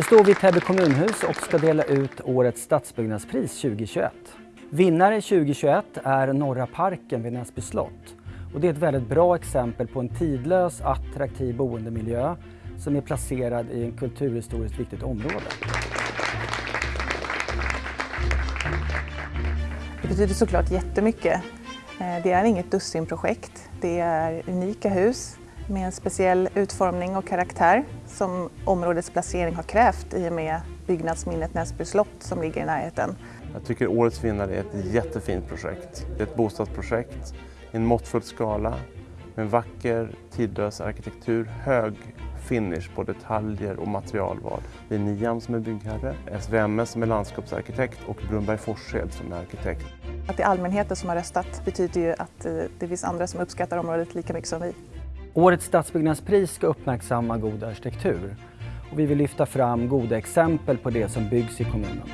Nu står vi i Täby kommunhus och ska dela ut årets stadsbyggnadspris 2021. Vinnare 2021 är Norra parken vid Näsby slott. Och det är ett väldigt bra exempel på en tidlös, attraktiv boendemiljö som är placerad i en kulturhistoriskt viktigt område. Det betyder såklart jättemycket. Eh, det är inget dussinprojekt. Det är unika hus med en speciell utformning och karaktär som områdets placering har krävt i och med byggnadsminnet Näsby slott som ligger i närheten. Jag tycker årets vinnare är ett jättefint projekt. Det är ett bostadsprojekt i en måttfull skala med en vacker, tidlös arkitektur, hög finish på detaljer och materialval. Det är Niam som är byggherre, SVMS som är landskapsarkitekt och Brunberg Forshed som är arkitekt. Att det är allmänheten som har röstat betyder ju att eh, det finns andra som uppskattar området lika mycket som vi. Årets stadsbyggnadspris ska uppmärksamma god arkitektur och vi vill lyfta fram goda exempel på det som byggs i kommunen.